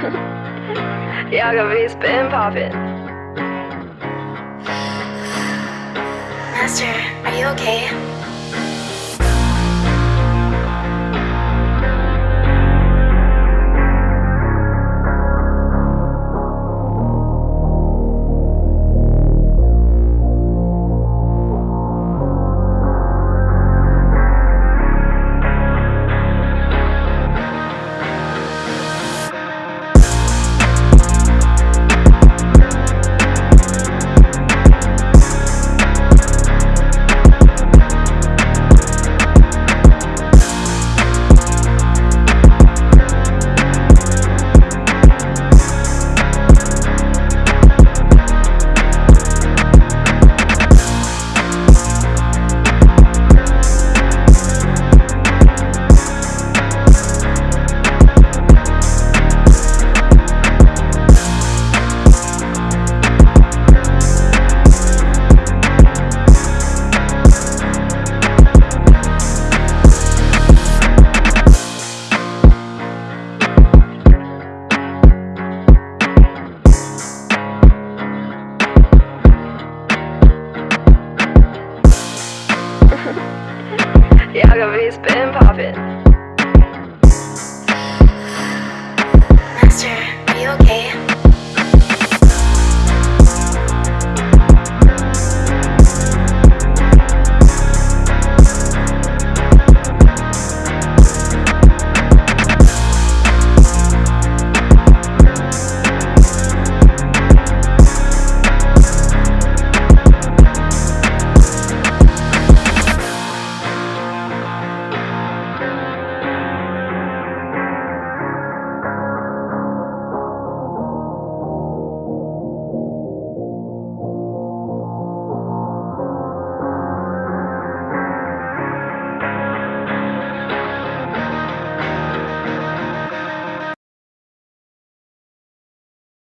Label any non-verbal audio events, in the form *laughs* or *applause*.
*laughs* Y'all gonna be spin popping. Master, are you okay? It's been poppin'. Master, are you okay?